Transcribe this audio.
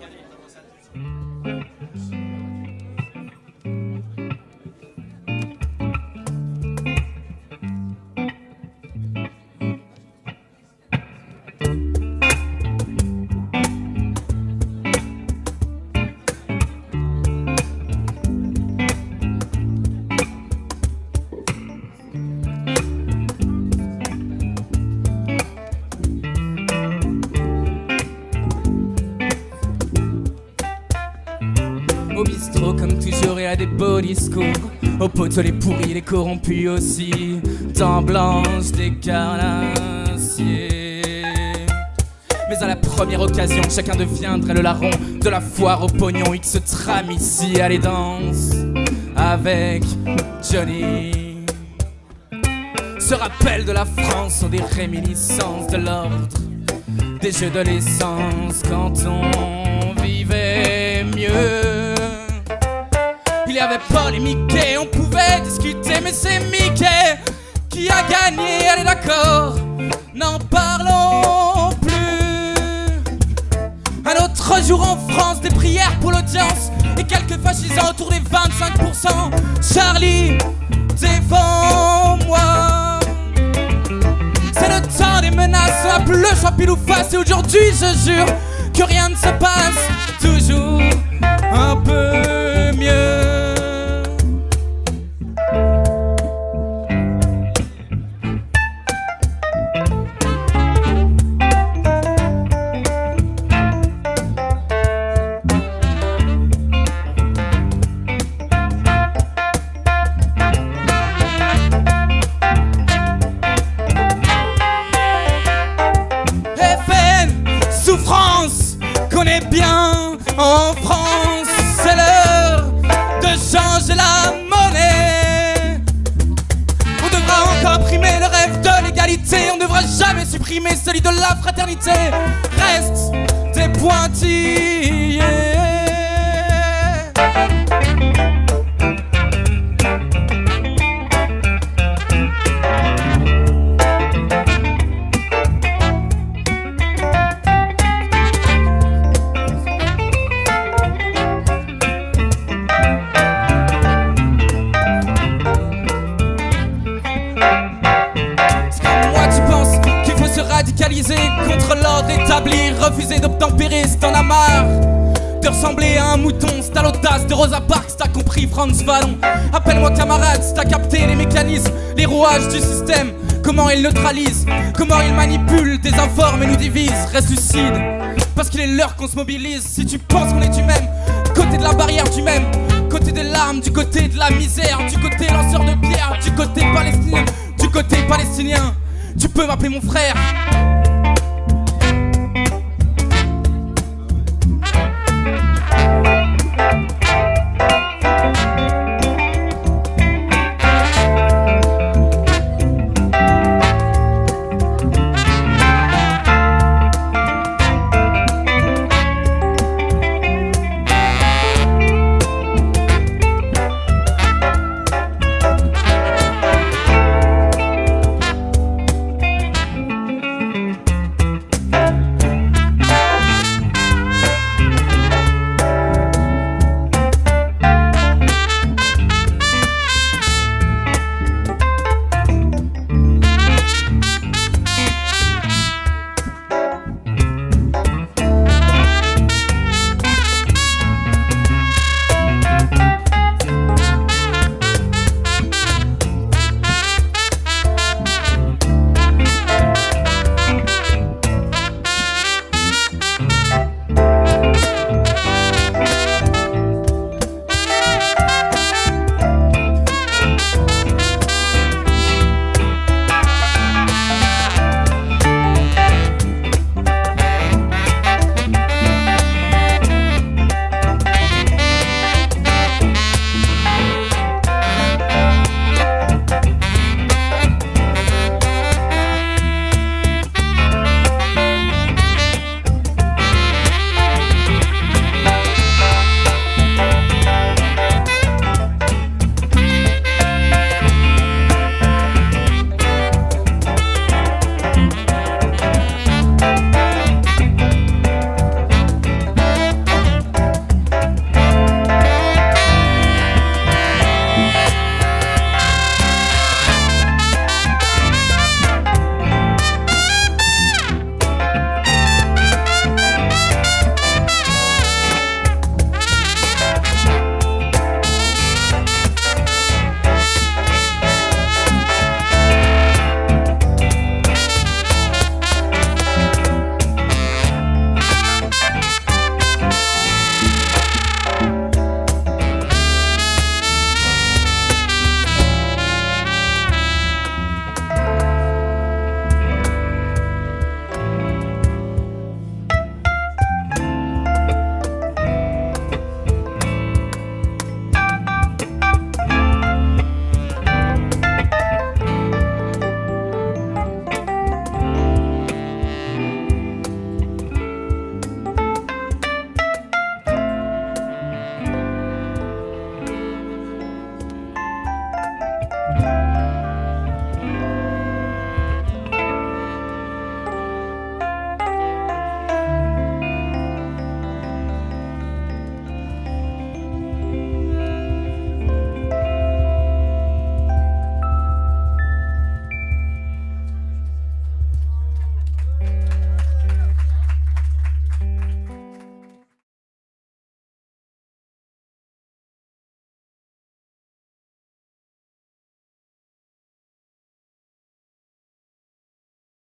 Thank you. Toujours et à des beaux discours. Au poteau les pourris, les corrompus aussi. Temps blanche des carnassiers. Mais à la première occasion chacun deviendrait le larron De la foire au pognon. X trame ici à les Avec Johnny. Ce rappel de la France sont des réminiscences de l'ordre Des jeux de l'essence quand on vivait mieux. il y avait Paul et Mickey, on pouvait discuter, mais c'est Mickey qui a gagné, allez d'accord, n'en parlons plus. Un autre jour en France, des prières pour l'audience et quelques fascisants autour des 25%. Charlie, défends-moi. C'est le temps des menaces, on a plus le choix pile ou face, et aujourd'hui je jure que rien ne se passe, toujours un peu Reste des pointillés. Refuser d'obtempérer si t'en as marre de ressembler à un mouton, c'est à l'audace de Rosa Parks, t'as compris Franz Vallon. Appelle-moi camarade, si t'as capté les mécanismes, les rouages du système, comment il neutralise, comment il manipule, désinforme et nous divise, reste lucide. Parce qu'il est l'heure qu'on se mobilise, si tu penses qu'on est du même, côté de la barrière du même, côté des larmes, du côté de la misère, du côté lanceur de pierre, du côté palestinien, du côté palestinien. Tu peux m'appeler mon frère,